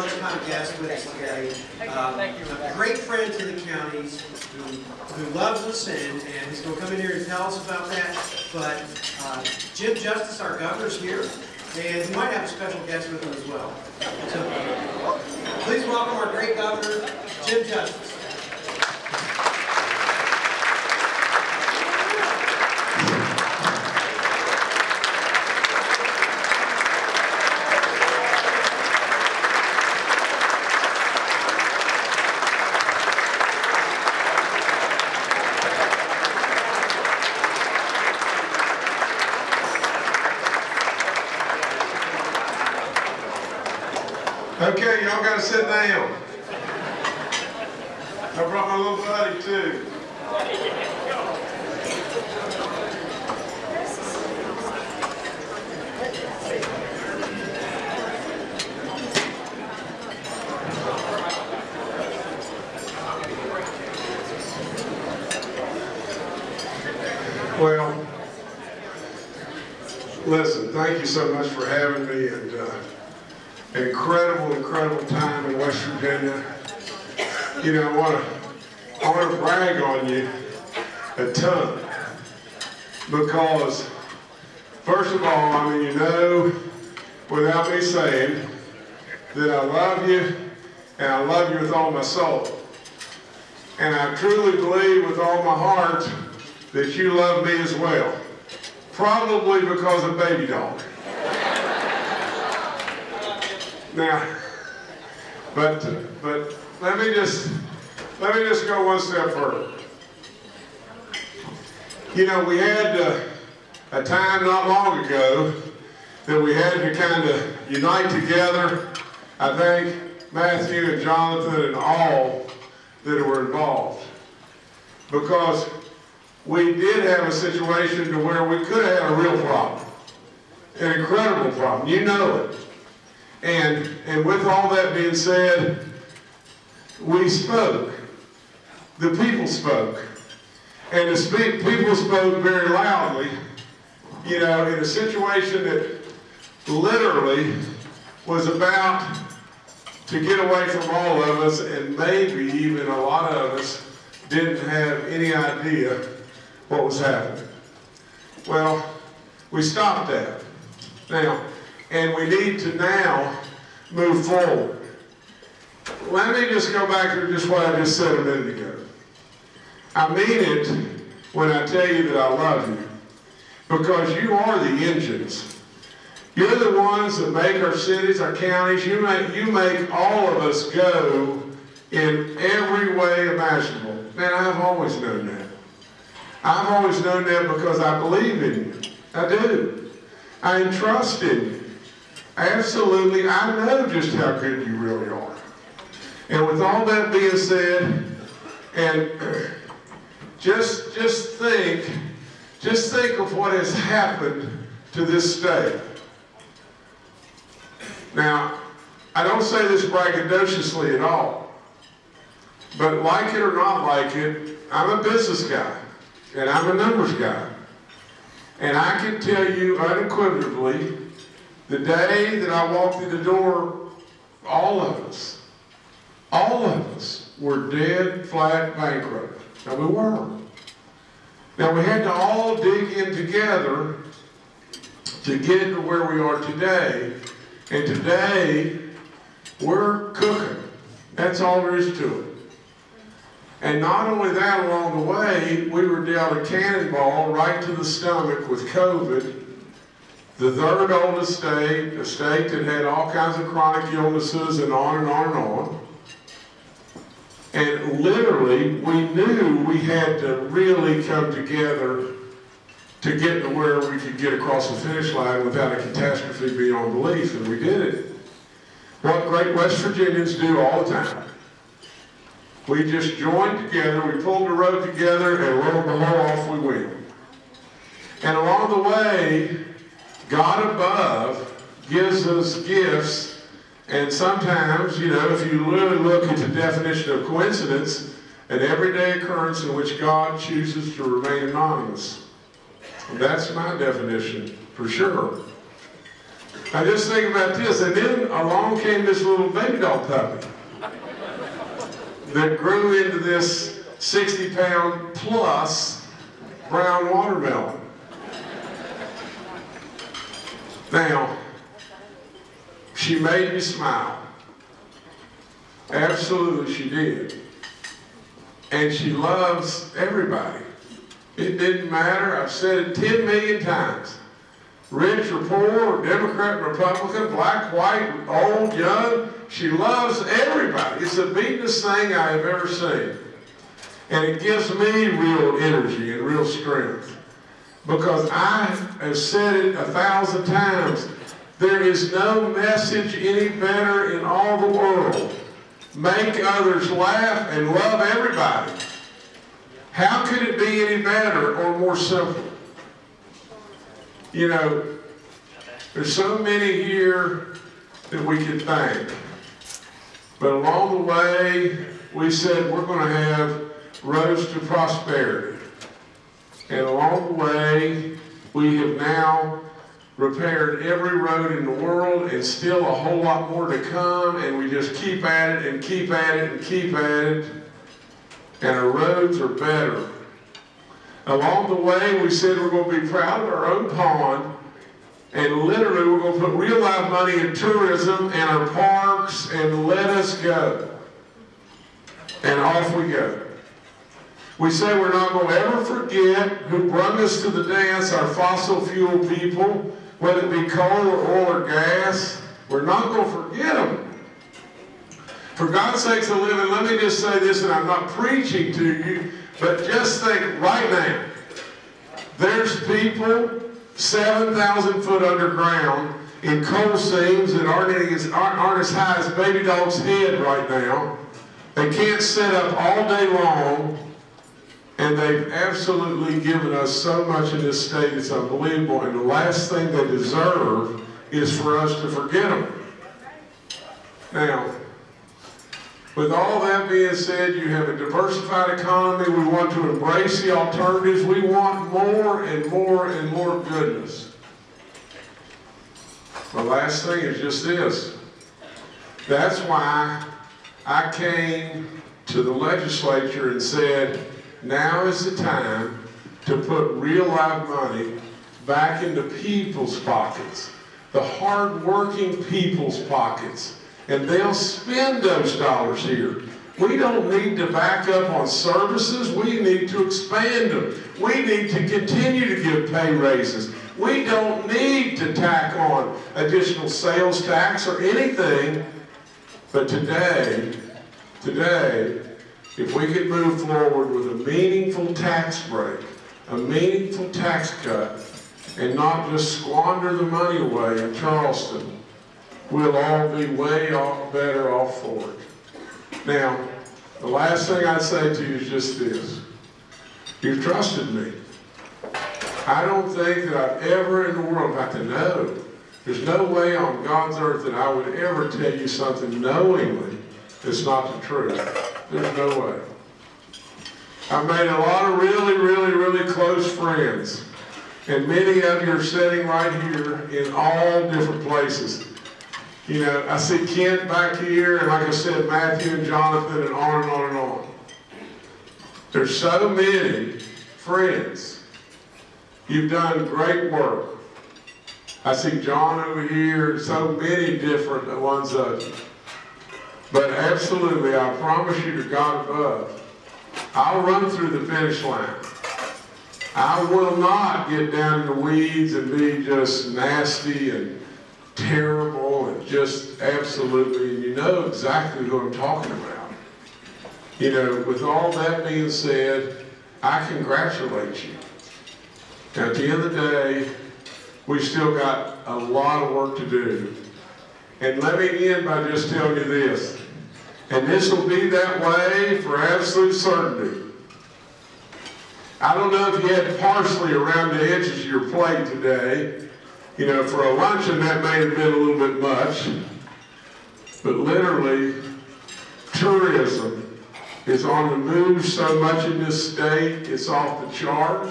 lunchtime guest with us today. Uh, A great friend to the counties who, who loves Lissen, and he's going to come in here and tell us about that. But uh, Jim Justice, our governor's here, and he might have a special guest with him as well. So please welcome our great governor, Jim Justice. Sit down. I brought my little buddy too. Well, listen, thank you so much for having me and, uh, incredible, incredible time in West Virginia. You know, I want to, I want to brag on you a ton because, first of all, I mean, you know, without me saying, that I love you and I love you with all my soul. And I truly believe with all my heart that you love me as well. Probably because of baby dog. Now, but but let me just let me just go one step further. You know, we had uh, a time not long ago that we had to kind of unite together. I think Matthew and Jonathan and all that were involved, because we did have a situation to where we could have had a real problem, an incredible problem. You know it. And, and with all that being said, we spoke. The people spoke. And the people spoke very loudly, you know, in a situation that literally was about to get away from all of us, and maybe even a lot of us didn't have any idea what was happening. Well, we stopped that. Now, and we need to now move forward. Let me just go back to just what I just said a minute ago. I mean it when I tell you that I love you, because you are the engines. You're the ones that make our cities, our counties, you make, you make all of us go in every way imaginable. Man, I've always known that. I've always known that because I believe in you. I do. I entrust in you. Absolutely, I know just how good you really are. And with all that being said, and uh, just just think, just think of what has happened to this state. Now, I don't say this braggadociously at all, but like it or not like it, I'm a business guy, and I'm a numbers guy. And I can tell you unequivocally the day that I walked through the door, all of us, all of us were dead, flat, bankrupt. Now we were. Now we had to all dig in together to get to where we are today. And today, we're cooking. That's all there is to it. And not only that, along the way, we were dealt a cannonball right to the stomach with COVID the third oldest state, a state that had all kinds of chronic illnesses and on and on and on. And literally, we knew we had to really come together to get to where we could get across the finish line without a catastrophe beyond belief, and we did it. What great West Virginians do all the time. We just joined together, we pulled the road together, and and behold, off we went. And along the way, God above gives us gifts, and sometimes, you know, if you really look at the definition of coincidence, an everyday occurrence in which God chooses to remain anonymous. That's my definition, for sure. Now just think about this, and then along came this little baby doll puppy that grew into this 60 pound plus brown watermelon. Now, she made me smile. Absolutely she did. And she loves everybody. It didn't matter, I've said it 10 million times. Rich or poor, Democrat, Republican, black, white, old, young, she loves everybody. It's the beatingest thing I have ever seen. And it gives me real energy and real strength. Because I have said it a thousand times. There is no message any better in all the world. Make others laugh and love everybody. How could it be any better or more simple? You know, there's so many here that we could thank. But along the way, we said we're going to have roads to prosperity. And along the way, we have now repaired every road in the world and still a whole lot more to come. And we just keep at it and keep at it and keep at it. And our roads are better. Along the way, we said we're going to be proud of our own pond. And literally, we're going to put real live money in tourism and our parks and let us go. And off we go. We say we're not going to ever forget who brought us to the dance, our fossil fuel people, whether it be coal or oil or gas. We're not going to forget them. For God's sakes a living, let me just say this, and I'm not preaching to you, but just think right now. There's people 7,000 foot underground in coal seams that aren't, as, aren't as high as baby dog's head right now. They can't sit up all day long and they've absolutely given us so much in this state, it's unbelievable. And the last thing they deserve is for us to forget them. Now, with all that being said, you have a diversified economy. We want to embrace the alternatives. We want more and more and more goodness. The last thing is just this. That's why I came to the legislature and said, now is the time to put real live money back into people's pockets, the hard-working people's pockets, and they'll spend those dollars here. We don't need to back up on services. We need to expand them. We need to continue to give pay raises. We don't need to tack on additional sales tax or anything. But today, today, if we could move forward with a meaningful tax break, a meaningful tax cut, and not just squander the money away in Charleston, we'll all be way off, better off for it. Now, the last thing I'd say to you is just this. You've trusted me. I don't think that I've ever in the world got to know. There's no way on God's earth that I would ever tell you something knowingly that's not the truth. There's no way. I've made a lot of really, really, really close friends. And many of you are sitting right here in all different places. You know, I see Kent back here, and like I said, Matthew and Jonathan, and on and on and on. There's so many friends. You've done great work. I see John over here, so many different ones of you. But absolutely, I promise you to God above, I'll run through the finish line. I will not get down in the weeds and be just nasty and terrible and just absolutely, and you know exactly who I'm talking about. You know, with all that being said, I congratulate you. Now, at the end of the day, we've still got a lot of work to do. And let me end by just telling you this. And this will be that way for absolute certainty. I don't know if you had parsley around the edges of your plate today. You know, for a luncheon that may have been a little bit much. But literally, tourism is on the move so much in this state, it's off the chart.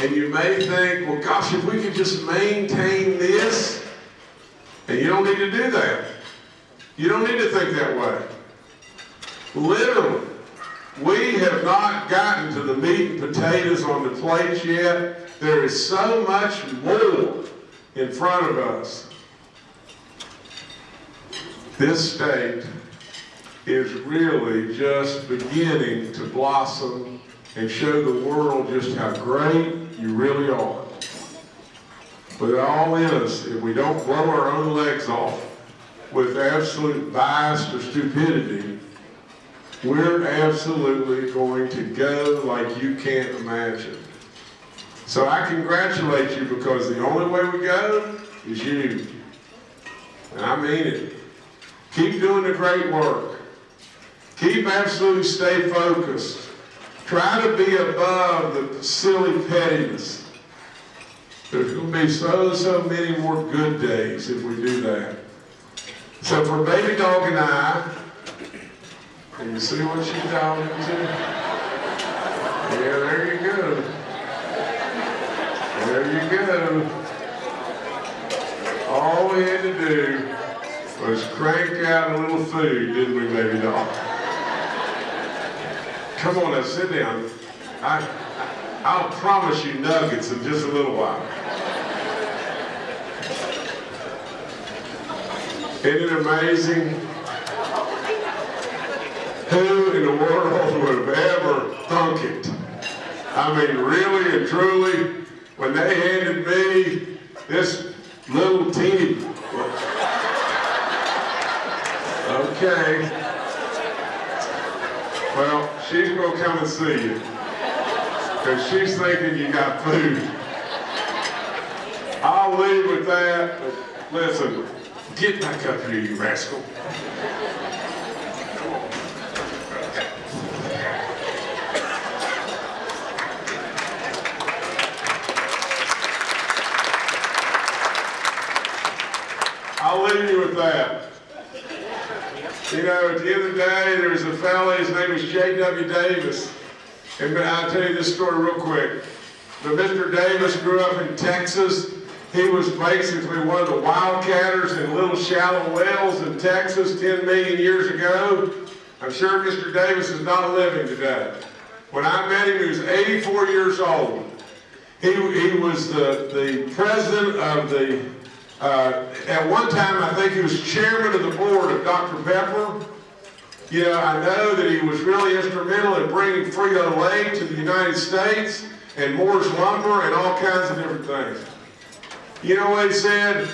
And you may think, well, gosh, if we could just maintain this, And you don't need to do that. You don't need to think that way. Literally, we have not gotten to the meat and potatoes on the plates yet. There is so much more in front of us. This state is really just beginning to blossom and show the world just how great you really are. But all in us, if we don't blow our own legs off with absolute bias or stupidity, we're absolutely going to go like you can't imagine. So I congratulate you because the only way we go is you. And I mean it. Keep doing the great work. Keep absolutely stay focused. Try to be above the silly pettiness. There's going to be so, so many more good days if we do that. So for Baby Dog and I, can you see what she's talking to? Yeah, there you go. There you go. All we had to do was crank out a little food, didn't we, Baby Dog? Come on now, sit down. I, I'll promise you nuggets in just a little while. Isn't it amazing? Who in the world would have ever thunk it? I mean, really and truly, when they handed me this little teeny, okay, well, she's gonna come and see you. Because she's thinking you got food. I'll leave with that, listen, get back up here, you rascal. I'll leave you with that. You know, at the end of the day, there was a fellow, his name was J.W. Davis. And I'll tell you this story real quick. But Mr. Davis grew up in Texas. He was basically one of the wildcatters in little shallow wells in Texas 10 million years ago. I'm sure Mr. Davis is not living today. When I met him, he was 84 years old. He, he was the, the president of the, uh, at one time I think he was chairman of the board of Dr. Pepper. You know, I know that he was really instrumental in bringing Frito-Lay to the United States and Moore's Lumber and all kinds of different things. You know what he said?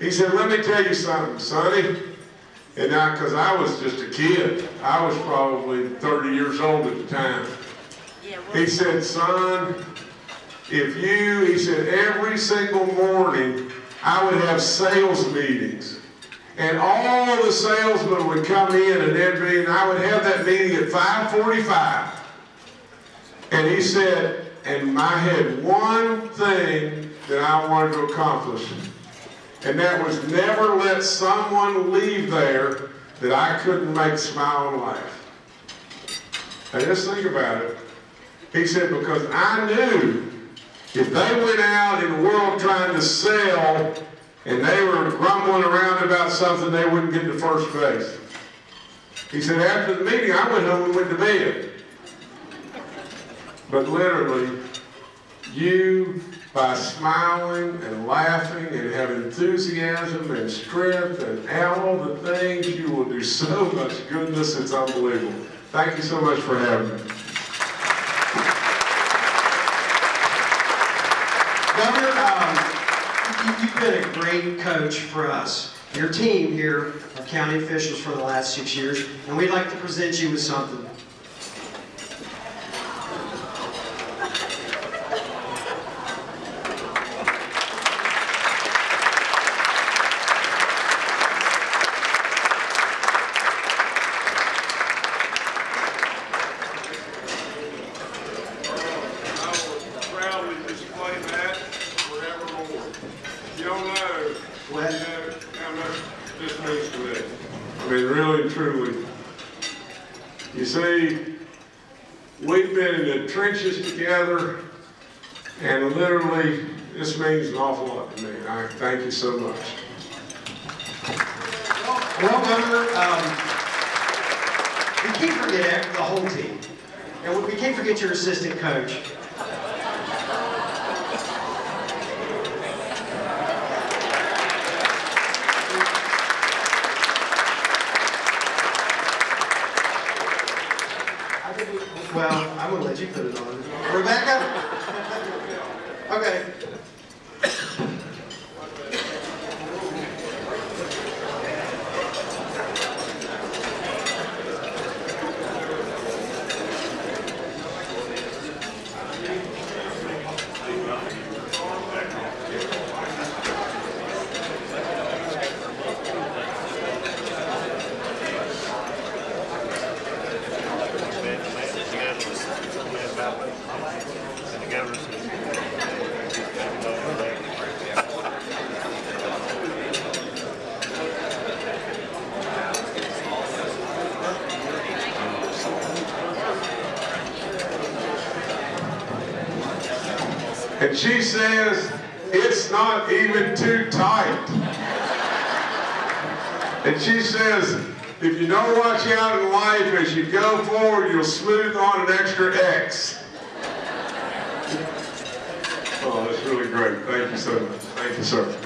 He said, let me tell you something, Sonny. And now, because I was just a kid, I was probably 30 years old at the time. He said, son, if you, he said, every single morning, I would have sales meetings. And all the salesmen would come in and they'd be, and I would have that meeting at 545. And he said, and I had one thing that I wanted to accomplish. And that was never let someone leave there that I couldn't make smile and laugh. Now just think about it. He said, because I knew if they went out in the world trying to sell and they were grumbling around about something, they wouldn't get to first base. He said, after the meeting, I went home and went to bed. But literally, you, by smiling and laughing and having enthusiasm and strength and all the things, you will do so much goodness, it's unbelievable. Thank you so much for having me. Governor, um, you- you've been a great coach for us, your team here of county officials for the last six years, and we'd like to present you with something. I will proudly display that forevermore. You don't know, Well- you know how much this means to me. I mean, really and truly. You see, we've been in the trenches together, and literally, this means an awful lot to me. I thank you so much. Governor, um, we can't forget the whole team. And we can't forget your assistant coach. Well, I'm gonna let you put it on. Rebecca? Okay. And she says, it's not even too tight. And she says, if you don't watch out in life as you go forward, you'll smooth on an extra X. Oh, that's really great. Thank you so much. Thank you, sir.